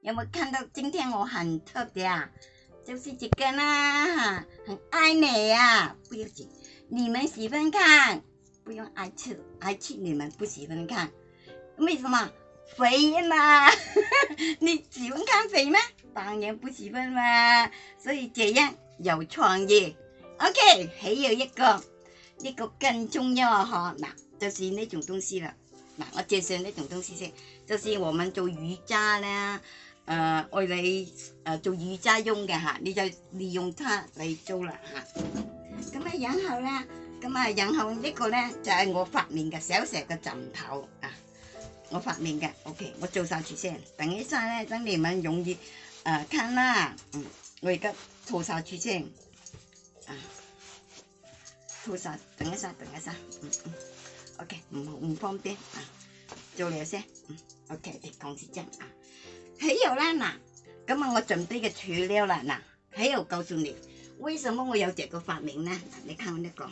有冇看到？今天我很特别啊，就是这个啦，哈，很爱你啊，不要紧。你们喜欢看，不用爱吃，爱吃你们不喜欢看，为什么肥嘛？你喜欢看肥吗？当然不喜欢嘛。所以这样有创意。o k 还有一个，一个更重要啊，哈，那就是那种东西了。嗱，我介绍呢种东西先，就是我们做瑜伽咧，誒愛你誒做瑜伽用嘅吓，你就利用它嚟做啦吓。咁啊，然后咧，咁啊，然后呢个咧就係我发明嘅小石嘅枕头啊，我发明嘅，OK，我做晒住先，等一下咧，等你們用完，誒，睇啦，嗯，我而家做晒住先，啊，做晒，等一下，等一下，嗯嗯。OK，唔唔方便啊！做嚟先，OK，嗯唐小姐啊！还有啦嗱，今日我准备嘅材料啦嗱，还有告诉你，为什么我有这个发明呢？你看我呢个，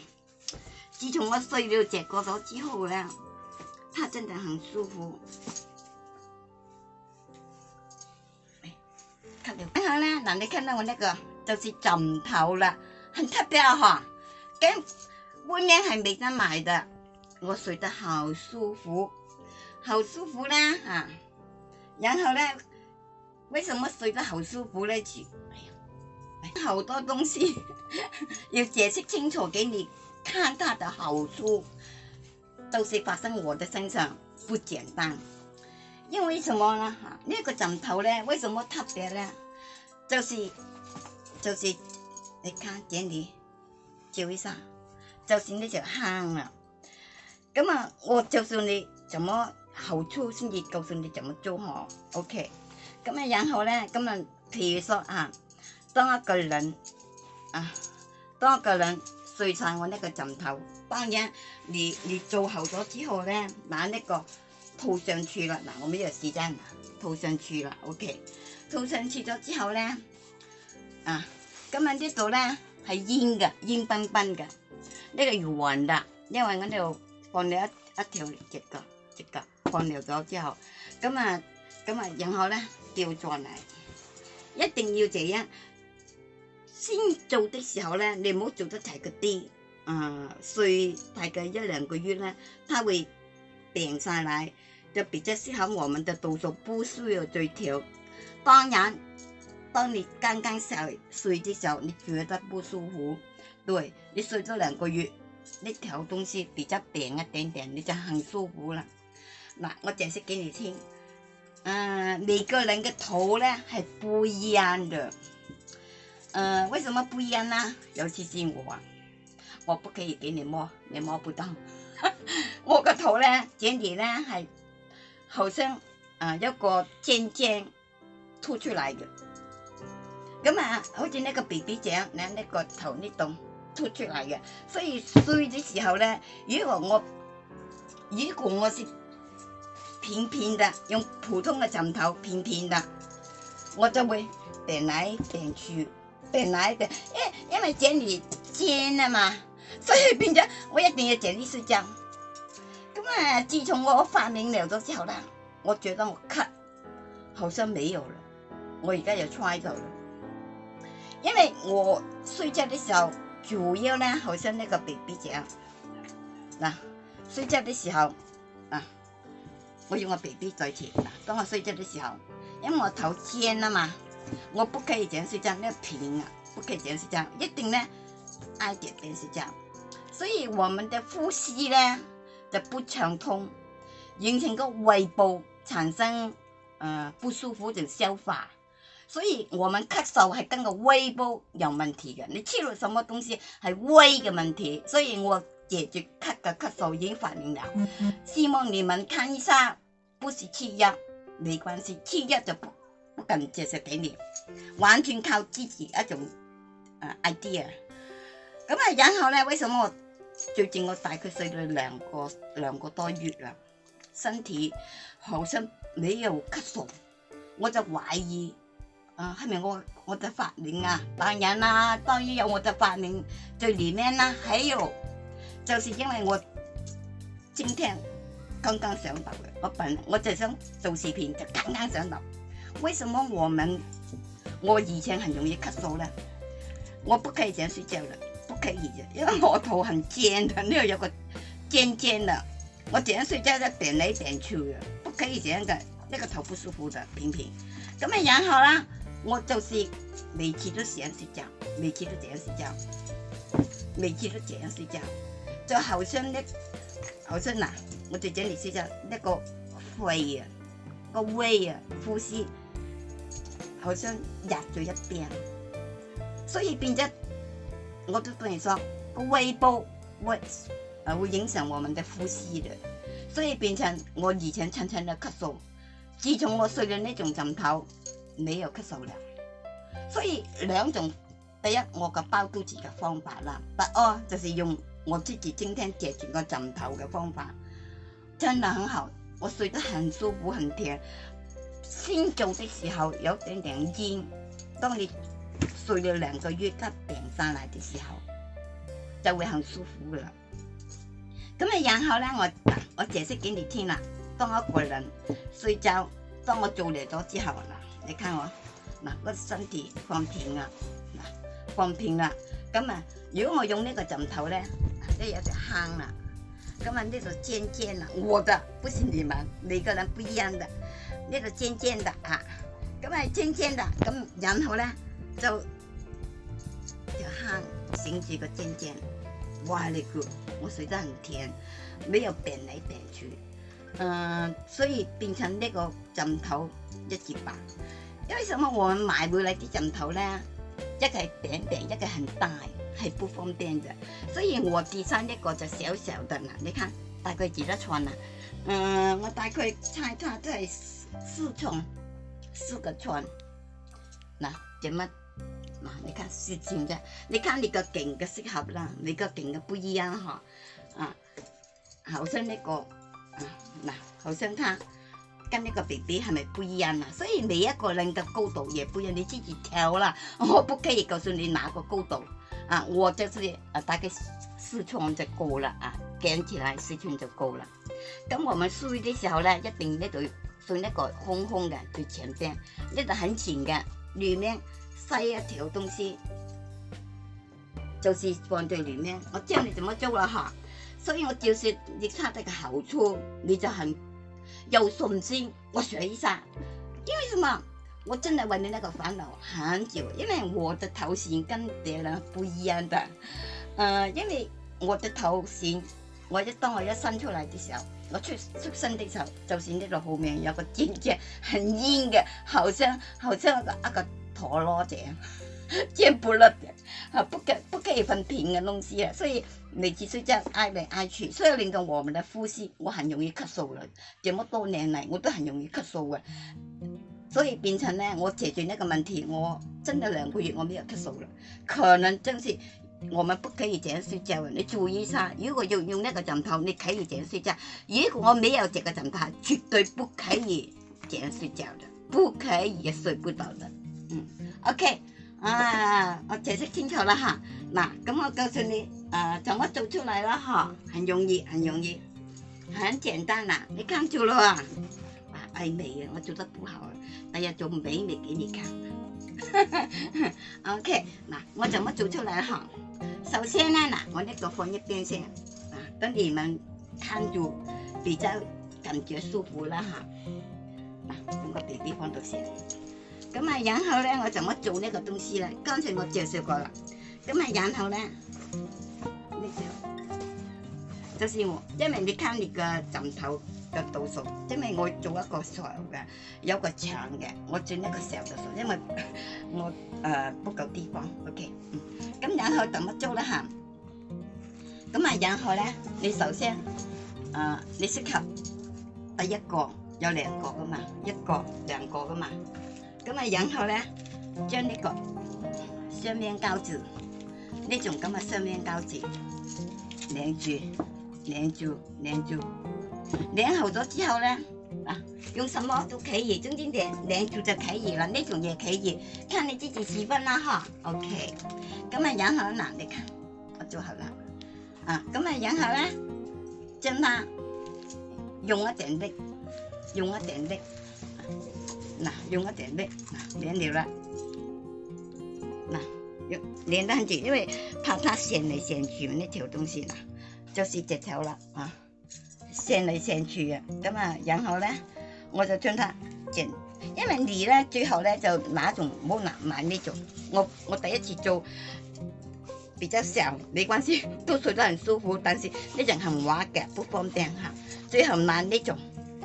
自从我睡了这个咗之后咧，它真的很舒服。睇到，很好啦，嗱，你看到我那个就是枕头啦，很特别啊，跟外面系唔得买的。我睡得好舒服，好舒服啦啊！然后呢，为什么睡得好舒服呢？哎呀，好多东西 要解释清楚给你，看它的好处，都是发生我的身上不简单。因为什么呢？哈，那个枕头呢？为什么特别呢？就是，就是，你看这里，照一下，就是那就汗了。咁啊，我就算你怎麼後粗先至告诉你怎麼做嚇，OK。咁啊，然後咧，咁啊，譬如說啊，當一個人啊，當一個人睡晒我呢個枕頭，當然你你做好咗之後咧，把呢個套上去啦，嗱，我咩有时间套上去啦，OK。套上去咗之後咧，啊，咁啊呢度咧係烟嘅，烟崩崩嘅，呢個要換啦，因為我呢度。放了一一条直角直角放了咗之后，咁啊，咁啊，然后咧跳再嚟，一定要这样。先做的时候咧，你唔好做得太嗰啲，啊，睡大概一两个月咧，它会病晒嚟，就比较适合我们的度数不需要再调。当然，当你刚刚睡睡嘅时候，你觉得不舒服，对，你睡咗两个月。那条东西比较扁一点点，你就很舒服了。那我解释给你听。嗯，每个人的头呢，还不一样的。嗯，为什么不一样呢？尤其是我，我不可以给你摸，你摸不到。我个头呢，尖尖呢，还好像啊有个尖尖凸出来的，咁啊，好似那个 B B 掌，那那个头呢懂。凸出嚟嘅，所以睡嘅时候咧，如果我如果我是平平的，用普通嘅枕头平平的，我就会变来变去，变来变，因因为这里尖啊嘛，所以变咗我一定要枕啲睡觉。咁啊，自从我发明咗之后咧，我觉得我咳，好像没有了，我而家又 try 到啦，因为我睡觉的时候。主要呢，好像那个 BB 姐，嗱，睡觉的时候啊，我要我 BB 在前。当我睡觉的时候，因为我头尖啊嘛，我不可以这样睡觉，那平啊，不可以这样睡觉，一定呢挨着点睡觉，所以我们的呼吸呢就不畅通，形成个胃部产生呃不舒服，就消化。所以我們咳嗽係跟個胃煲有問題嘅，你吃了什麼東西係胃嘅問題。所以我解决咳嘅咳嗽已經發明了，希望你們看一下。不是吃药没关系，吃药就不不敢解释给你，完全靠自己一種呃、idea。咁啊，然後咧，為什麼最近我大概睡咗兩個兩個多月啦，身體好像没有咳嗽，我就懷疑。啊，後面我我的發明啊，当然啦，當然有我的發明。最里面啦，還有，就是因為我今天剛剛想到，我本我就想做視頻，就剛剛想到，為什麼我們我以前很容易咳嗽咧？我不可以这样睡覺了，不可以嘅，因為我頭很尖的，呢度有個尖尖的，我样睡覺就点嚟点去嘅，不可以这样嘅，這個頭不舒服的，平平。咁啊，然后啦。我就是每次都这样睡觉，每次都这样睡觉，每次都这样睡觉。就好像呢，好像呐，我在这里睡觉那个肺啊，个胃啊，呼吸好像压住一边，所以变成我都跟你说，个胃部会呃，会影响我们的呼吸的，所以变成我以前常常的咳嗽。自从我睡了那种枕头。你有咳嗽了。所以两种，第一我个包肚子嘅方法啦，第二就是用我自己今天借住个枕头嘅方法，真的很好，我睡得很舒服，很甜。先做的时候有点点烟，当你睡了两个月咳病上嚟的时候，就会很舒服噶啦。咁啊，然后咧，我我借释给你听啦，当一个人睡觉，当我做嚟咗之后啦。你看我，嗱个身体放平啦，嗱放平啦，咁啊如果我用呢个枕头咧，呢有只坑啦，咁啊呢个尖尖啦，我的不是你们，每个人不一样的，呢个尖尖的啊，咁啊尖尖的，咁然后咧就就坑形成个尖尖，歪嚟个，我睡得很甜，没有扁来扁去。誒，所以变成呢个枕头一節吧。因为什么我们买回来啲枕头呢？一個扁扁，一个很大，系不方便咋。所以我自親一个就小小的啦。你看，大概几多寸啊？嗯，我大概猜它都係四寸，四个寸。嗱，点乜？嗱，你看四寸啫，你看你个颈嘅适合啦，你个颈嘅不一样哈。啊，好像呢个。嗱，好像他跟一个 BB 系咪不一样啊？所以每一个人的高度也不一样，你自己挑啦。我不可以告诉你哪个高度啊，我就是啊大概四寸就够了啊，量起来四寸就够了。咁我们睡的时候呢，一定呢就睡一个空空的最前边，一个很全嘅里面塞一条东西，就是放在里面。我教你怎么做了哈。所以我就说你得个好处你就很有信心。我学一下，因为什么？我真的为你那个烦恼很久，因为我的头型跟别人不一样的。呃，因为我的头型，我一当我一伸出来的时候，我出出生的时候，就是呢个后面有个尖尖，很硬的，好像好像一个一个陀螺这样，尖不落的，啊，不给不给分平的东西啊，所以。你只需要挨嚟挨去，所以令到我们嘅呼吸，我很容易咳嗽了。這麼多年嚟，我都很容易咳嗽嘅。所以變成呢，我謝决呢個問題。我真係兩個月我没有咳嗽了。可能真是我们不可以這樣睡著。你意一下。如果要用那個枕頭，你可以這樣睡觉；如果我没有這個枕頭，絕對不可以這樣睡觉的，不可以睡不倒的。嗯，OK，啊，我解釋清楚了哈。嗱，咁我告訴你。呃，怎么做出来了哈，很容易，很容易，很简单啦。你看，住了啊，白艾味啊，我做得不好，大家做美美给你看。o k 那我怎么做出来哈。首先呢，呐，我呢个放一边先，啊，等你们看住，比较感觉舒服了哈。啊，这个 BB 放到先。咁啊，然后咧，我怎么做呢个东西啦。刚才我介绍过啦。咁啊，然后咧。就是我，因為你看你嘅枕頭嘅度數，因為我做一個有嘅，有個牆嘅，我轉一個小度數，因為 我呃、不夠地方，OK。咁然後怎么做得行，咁啊然後咧，你首先呃，你適合第一個有兩個噶嘛，一個兩個噶嘛，咁啊然後咧，將呢個雙面膠紙呢種咁嘅雙面膠紙拧住。粘住粘住，粘好咗之后呢，啊，用什么都可以，中间连粘住就可以了，那种也可以，看你自己喜欢啦哈。OK，咁啊，然后呢，你看，我做好了，啊，咁啊，然后呢，将它用一点力，用一点力，嗱，用一点力，别扭啦，嗱，用连到住，因为怕它先来先去那条东西啦。就是只草啦，啊，剩嚟剩去嘅，咁啊，然后咧我就将它剪，因为你咧最后咧就买种唔好难买呢种，我我第一次做，比较小，没关系，都睡得很舒服，但是一种很滑格不方便哈，最后拿呢种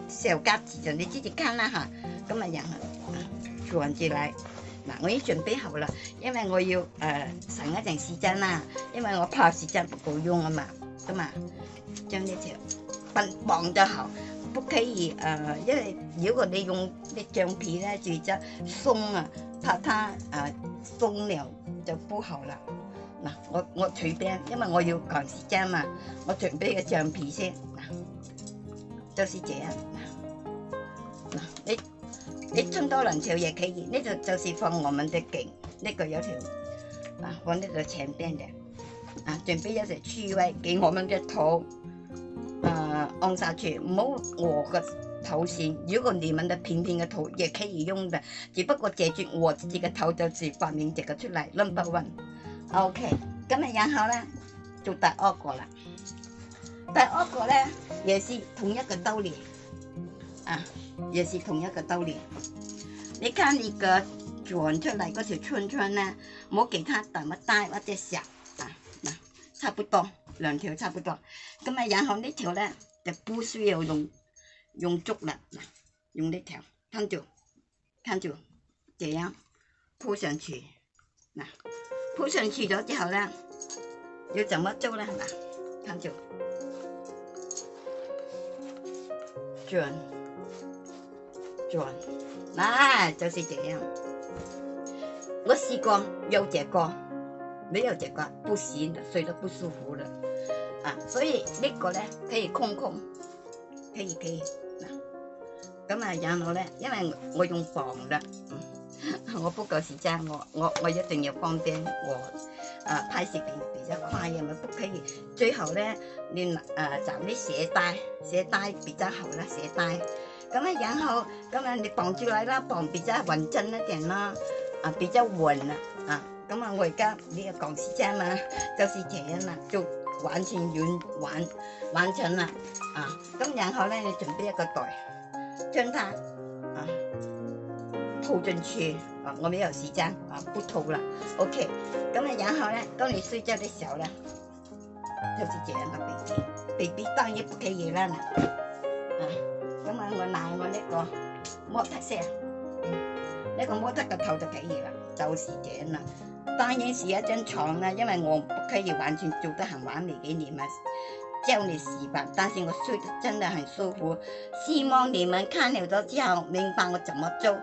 小夹子就你自己看啦哈，咁啊然后啊转住嚟，嗱我已经准备好啦，因为我要誒省一阵水樽啦，因為我怕水樽不够用啊嘛。咁啊，將呢條捆綁就好，不可以因為如果你用啲橡皮咧，就即鬆啊，怕它誒鬆了就不好啦。嗱，我我取冰，因為我要趕時間嘛，我准备个橡皮先，嗱，就是這樣。嗱，你你裝多兩朝也可以，呢度就是放我們的颈，呢個有條，啊，放呢就長边嘅。啊，准备一些吹味给我们的头，呃，按下去，唔好我嘅头型。如果你们的平平的头也可以用的，只不过解决我自己的头，就是发明这个出来，n u m b e r OK，n e o 今日然后呢，做第二个啦。第二个呢，也是同一个道理，啊，也是同一个道理。你看你个转出来嗰条圈圈呢，唔给它他么大或者小。差不多兩條差不多。咁啊，然後呢條咧就不需要用用足啦，嗱，用呢條攤住攤住，這樣鋪上去。嗱，鋪上去咗之後咧，要怎麼做咧？嗱，攤住，轉轉，嗱、啊，就是這樣。我試過有這個。没有这个不行的，睡得不舒服的，啊！所以呢个呢可以控控，可以可以。咁啊，然后呢，因为我用绑的，我不够时间，我我我一定要放钉。我啊，拍视频比较快，又唔不可以。最后呢，你啊找你鞋带，鞋带比较好啦，鞋带。咁啊，然后咁啊，你绑出来了，绑比较稳阵一点啦，啊比较稳了。咁啊，我而家呢个讲时间嘛，就是这样啦，就完全完完完成了啊。咁然后咧，你准备一个袋，将它啊套进去啊，我没有时间啊，不套啦。OK，咁啊，然后咧，当你睡觉的时候咧，就是这样，baby，baby 当然不可以啦。啊，咁啊，我拿我呢个模特色，呢个模特嘅头就可以啦，就是这样啦。当然是一张床啦，因为我不可以完全做得很完美给你们叫你洗吧。但是我睡得真的很舒服。希望你们看了之后明白我怎么做。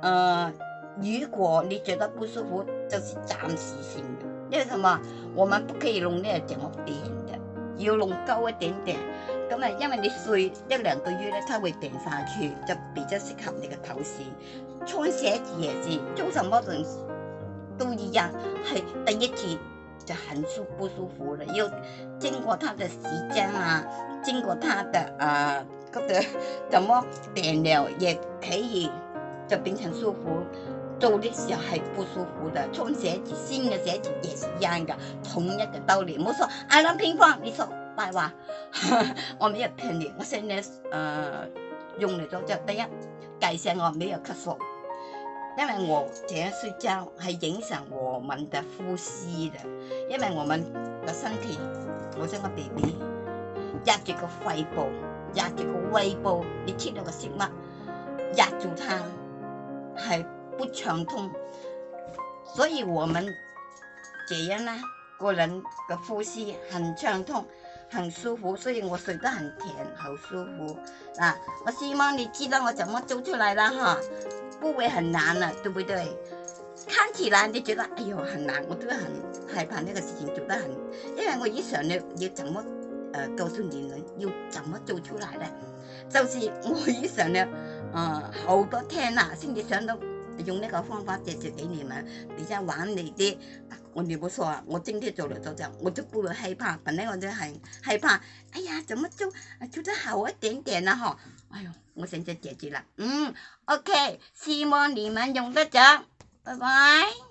呃，如果你觉得不舒服，就是暂时性的，因为什么？我们不可以弄那怎么扁的，要弄高一点点。咁啊，因为你睡一两个月咧，它会扁下去，就比较适合你嘅头型。穿鞋子也是，做什么裙。都一样，系第一次就很舒不舒服了。又经过他的时间啊，经过他的啊，觉得怎么点了也可以就变成舒服。做的时候还不舒服的，穿鞋子新的鞋子也是一样的，同一个道理。冇错，我谂偏方，你说大话，我没有骗你。我现在呃用嚟咗就第一，改善我没有咳嗽。因为我这样睡觉，系影响我们的呼吸的。因为我们的身体，我这个鼻鼻压住个肺部，压住个胃部，你吃了个食物压住它，系不畅通。所以我们这样呢，个人嘅呼吸很畅通，很舒服，所以我睡得很甜，好舒服。嗱，我希望你知道我怎么做出来啦，哈。不会很难了，对不对？看起来你觉得哎呦很难，我都很害怕那个事情做得很，因为我一想呢，要怎么呃告诉你们要怎么做出来呢？就是我一想呢，啊好多天呐，心里想到用那个方法解决给你们，你在玩你的，我冇错啊，我今天细了做着，我就不会害怕，本来我就很害怕，哎呀怎么做做得好一点点呢？哈。 아유, 못생겼지, 지라. 음, 오케이. 시몬 리만 용도죠. 바이바이.